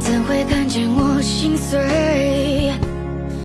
怎会看见我